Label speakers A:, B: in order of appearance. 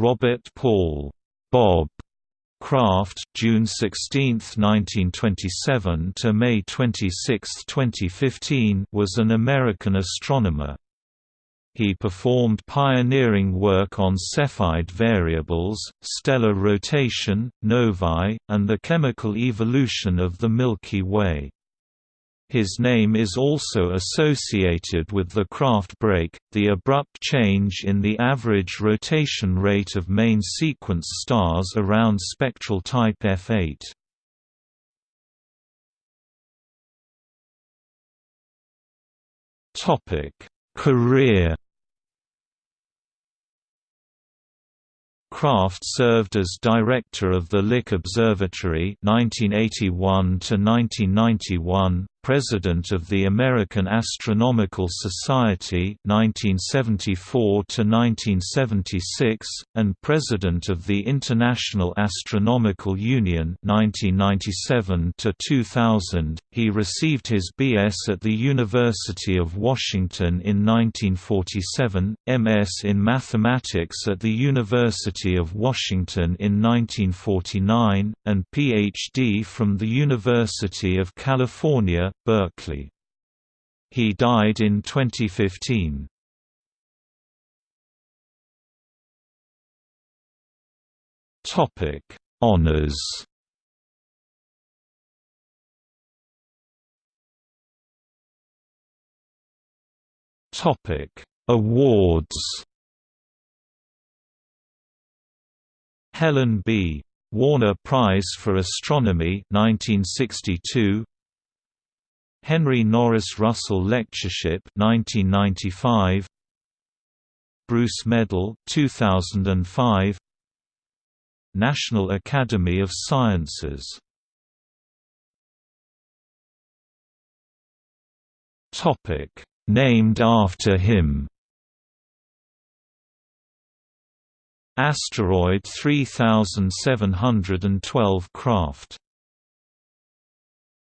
A: Robert Paul Bob Kraft, June 16, 1927 to May 26, 2015, was an American astronomer. He performed pioneering work on Cepheid variables, stellar rotation, novae, and the chemical evolution of the Milky Way. His name is also associated with the Kraft break, the abrupt change in the average rotation rate of main sequence stars around spectral type F8. Topic: Career Kraft served as director of the Lick Observatory 1981 to 1991, President of the American Astronomical Society 1974 to 1976 and President of the International Astronomical Union 1997 to 2000. He received his BS at the University of Washington in 1947, MS in Mathematics at the University of Washington in 1949, and PhD from the University of California Berkeley. He died in 2015. Topic: Honors. Topic: Awards. Helen B. Warner Prize for Astronomy 1962 Henry Norris Russell Lectureship 1995 Bruce Medal 2005 National Academy of Sciences. Topic named after him. Asteroid 3712 Kraft